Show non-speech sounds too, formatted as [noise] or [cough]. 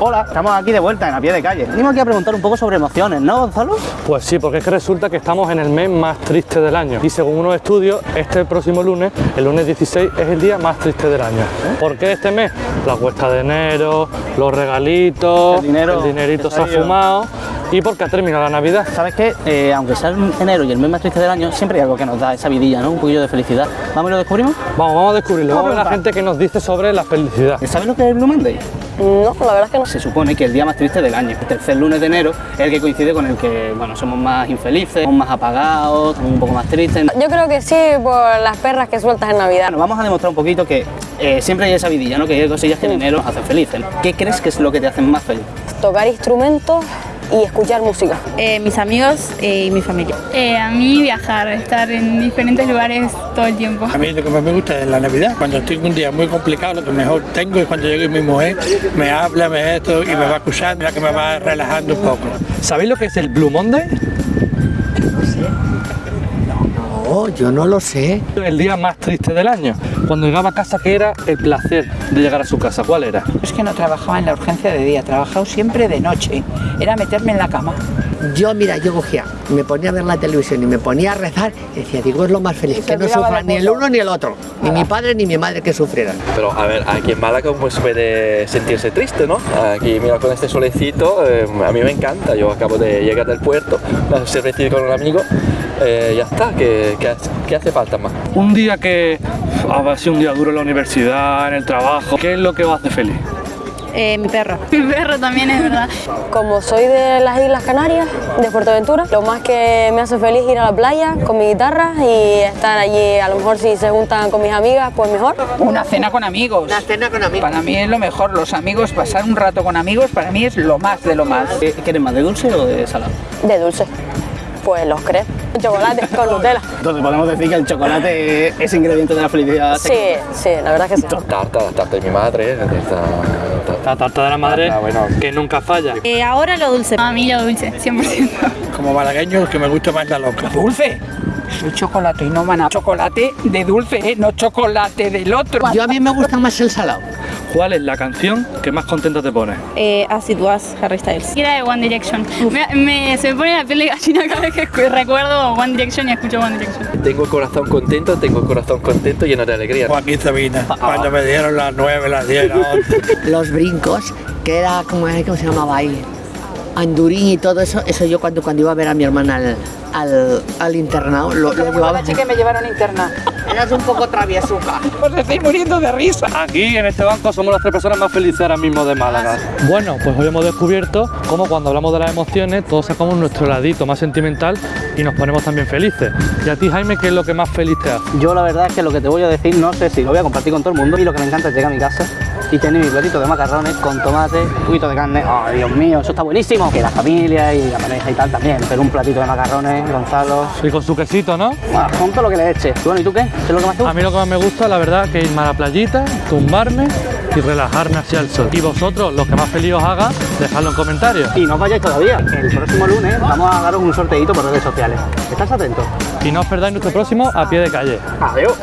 Hola, estamos aquí de vuelta en a pie de calle. Venimos aquí a preguntar un poco sobre emociones, ¿no, Gonzalo? Pues sí, porque es que resulta que estamos en el mes más triste del año. Y según unos estudios, este próximo lunes, el lunes 16, es el día más triste del año. ¿Por qué este mes? La cuesta de enero, los regalitos, El dinero dinerito se ha fumado y porque ha terminado la Navidad. ¿Sabes qué? Eh, aunque sea el enero y el mes más triste del año, siempre hay algo que nos da esa vidilla, ¿no? Un poquillo de felicidad. ¿Vamos y lo descubrimos? Vamos, vamos a descubrirlo. Vamos a ver la gente que nos dice sobre la felicidad. ¿Sabes lo que es el Blue Monday? No, la verdad es que no. Se supone que el día más triste del año, el tercer lunes de enero, es el que coincide con el que, bueno, somos más infelices, somos más apagados, estamos un poco más tristes. Yo creo que sí por las perras que sueltas en Navidad. Bueno, vamos a demostrar un poquito que eh, siempre hay esa vidilla, ¿no? Que hay cosillas que en enero nos hacen felices. ¿Qué crees que es lo que te hacen más feliz? Tocar instrumentos y escuchar música. Eh, mis amigos eh, y mi familia. Eh, a mí viajar, estar en diferentes lugares todo el tiempo. A mí lo que más me gusta es la Navidad. Cuando estoy en un día muy complicado, lo que mejor tengo es cuando llegue mi mujer, me habla, me esto y me va escuchando, la que me va relajando un poco. ¿Sabéis lo que es el Blue Monday? Oh, yo no lo sé. El día más triste del año. Cuando llegaba a casa, ¿qué era el placer de llegar a su casa? ¿Cuál era? Es que no trabajaba en la urgencia de día, trabajaba siempre de noche. Era meterme en la cama. Yo, mira, yo cogía, me ponía a ver la televisión y me ponía a rezar y decía, digo, es lo más feliz, se que no de ni el uno ni el otro, ni mi padre ni mi madre que sufrieran. Pero a ver, aquí en Málaga pues puede sentirse triste, ¿no? Aquí mira con este solecito, eh, a mí me encanta. Yo acabo de llegar del puerto, a cervecita con un amigo, eh, ya está. ¿Qué, qué, hace- qué hace falta más? Un día que ha sido un día duro en la universidad, en el trabajo. ¿Qué es lo que os hace feliz? Eh, mi perro. Mi perro también es verdad. Como soy de las Islas Canarias, de Fuerteventura, lo más que me hace feliz es ir a la playa con mi guitarra y estar allí. A lo mejor si se juntan con mis amigas, pues mejor. Una cena con amigos. Una cena con amigos. Para mí es lo mejor. Los amigos, pasar un rato con amigos, para mí es lo más de lo más. ¿Qué ¿Quieres más de dulce o de salado? De dulce. Pues los crepes, [laughs] chocolate con Nutella. Entonces podemos decir que el chocolate es ingrediente de la felicidad. Sí, sí, la verdad que sí. Tarta, tarta de mi madre, La tarta de la madre Ah, bueno. que nunca falla. Eh, ahora lo dulce. A mí lo dulce, 100%. Como malagueño, el que me gusta más es la loca. Dulce. Soy chocolate y no van a chocolate de dulce, ¿eh? no chocolate del otro. Yo a mí me gusta más el salado. ¿Cuál es la canción que más contenta te pone? Eh, Acid Was, Harry Styles. Y era de One Direction. Me, me- se me pone la piel de gallina cada vez que recuerdo One Direction y escucho One Direction. Tengo el corazón contento, tengo el corazón contento, lleno de alegría. Joaquín Sabina, cuando me dieron las nueve, las diez, las once. [laughs] Los brincos, que era, ¿cómo, era- cómo se llamaba ahí? Andurín y todo eso, eso yo cuando, cuando iba a ver a mi hermana al, al, al internado, lo, lo llevaba. que me llevaron interna. Eras un poco traviesuca. Os estoy muriendo de risa. Aquí en este banco somos las tres personas más felices ahora mismo de Málaga. Bueno, pues hoy hemos descubierto cómo cuando hablamos de las emociones todos sacamos nuestro ladito más sentimental y nos ponemos también felices. Y a ti Jaime, ¿qué es lo que más feliz te hace? Yo la verdad es que lo que te voy a decir no sé si lo voy a compartir con todo el mundo y lo que me encanta es llegar a mi casa y tener mi platito de macarrones con tomate, un poquito de carne. ¡Oh, Dios mío! Eso está buenísimo. Que la familia y la pareja y tal también, pero un platito de macarrones, Gonzalo, Y con su quesito, ¿no? ah, con todo lo que le eche. Bueno, ¿y tú qué? ¿Qué es lo que más te A mí lo que más me gusta, la verdad, que irme a la playita, tumbarme y relajarme hacia el sol. Y vosotros, los que más feliz os haga, dejadlo en comentarios. Y no os vayáis todavía. El próximo lunes vamos a daros un sorteito por redes sociales. ¿Estás atentos? Y no os perdáis nuestro próximo a pie de calle. Adiós.